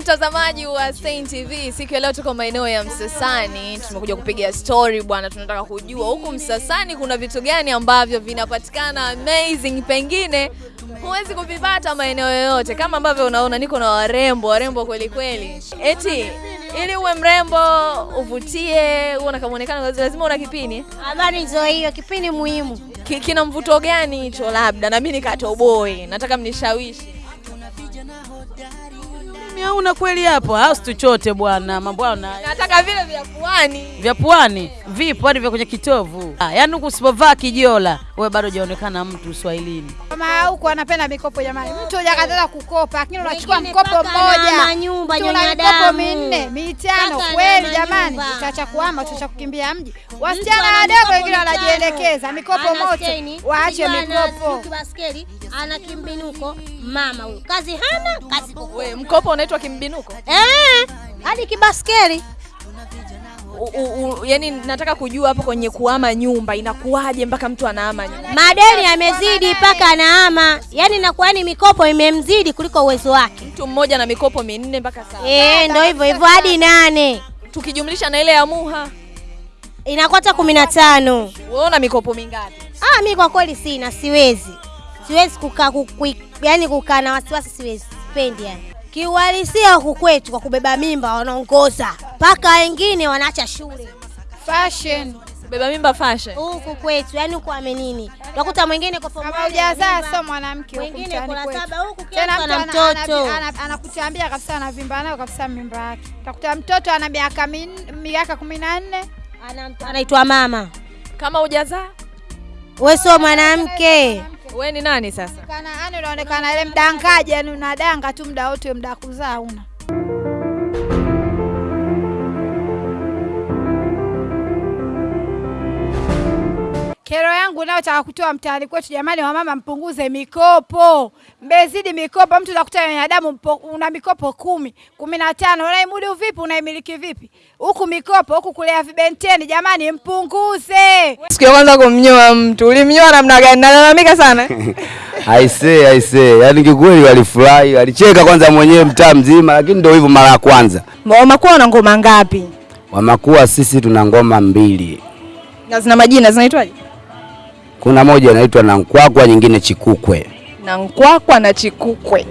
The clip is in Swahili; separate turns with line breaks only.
mtazamaji wa Stein TV, siku ya leo tuko maeneo ya Msasani, tumekuja kupiga story bwana. Tunataka kujua huku Msasani kuna vitu gani ambavyo vinapatikana amazing, pengine huwezi kuvipata maeneo yoyote, kama ambavyo unaona niko na warembo warembo kweli kweli. Eti ili uwe mrembo uvutie, uwe na kamuonekano lazima una kipini.
Habari ndio hiyo, kipini muhimu.
Kina mvuto gani hicho? Labda na mimi nikatoboe, nataka mnishawishi.
Mimi hauna kweli hapo, au tuchote bwana, mambo hayo na
Nataka vile vya puani.
vya pwani vipo hadi vya kwenye kitovu. Ah, yaani huku usipovaa kijola wewe bado hujaonekana mtu Uswahilini.
Kama huku anapenda mikopo jamani, mtu hujakataza kukopa, lakini unachukua mkopo mmoja,
nyumba, nyonya damu.
minne mitano, kweli jamani,
nyumba.
kuama, kuhama, utacha kukimbia mji. Wasichana
ana
wadogo wengine wanajielekeza, mikopo moto, waache mikopo.
kibaskeli, ana kimbinuko, mama huyo. kazi hana, kazi Wewe
mkopo mkopo unaitwa kimbinuko?
Eh, hadi kibaskeli.
U, u, yani nataka kujua hapo kwenye kuhama nyumba inakuwaje mpaka mtu anahama nyumba?
Madeni yamezidi mpaka anaama, yani inakuwa ni mikopo imemzidi kuliko uwezo wake.
Mtu mmoja na mikopo minne mpaka saba,
Eh, ndio hivyo hivyo hadi nane
tukijumlisha na ile ya Muha,
inakuwa hata kumi na tano.
Unaona mikopo mingapi?
Ah, mi kwa kweli sina, siwezi, siwezi kukaa kuku, yani kukaa na wasiwasi, siwezi, sipendi yani. Kiuhalisia huku kwetu kwa kubeba mimba wanaongoza mpaka wengine wanaacha shule
Fashion
Beba mimba fashion.
huku kwetu, yani huku amenini, utakuta mwingine kwa form
hujazaa sio mwanamke huku
wengine kuna saba huku,
Tena
ana
ana-
mtoto.
ana- ana- anakutambia kabisa anavimba nayo kabisa mimba yake. Utakuta mtoto ana miaka miaka kumi na nne
Ana anaitwa mama.
Kama hujazaa
Wewe sio mwanamke.
Wewe ni nani sasa?
kana yani unaonekana ile mdangaji, yani unadanga tu muda wote, muda kuzaa una Kero nao taka kutoa mtaani kwetu, jamani, wamama mpunguze mikopo, mbezidi mikopo. Mtu utakuta binadamu una mikopo kumi kumi na tano unaimudu vipi? Unaimiliki vipi? Huku mikopo, huku kulea vibenteni, jamani, mpunguze.
Siku ya kwanza kumnyoa mtu, ulimnyoa namna gani? Nalalamika sana.
Aisee, aisee, yaani kikweli walifurahi, walicheka kwanza mwenyewe mtaa mzima, lakini ndio hivyo mara ya kwanza.
Wamakuwa na ngoma ngapi?
Wamakuwa sisi tuna ngoma mbili,
Na zina majina zinaitwaje?
Kuna moja inaitwa na Nkwakwa, nyingine Chikukwe.
Na Nkwakwa na Chikukwe.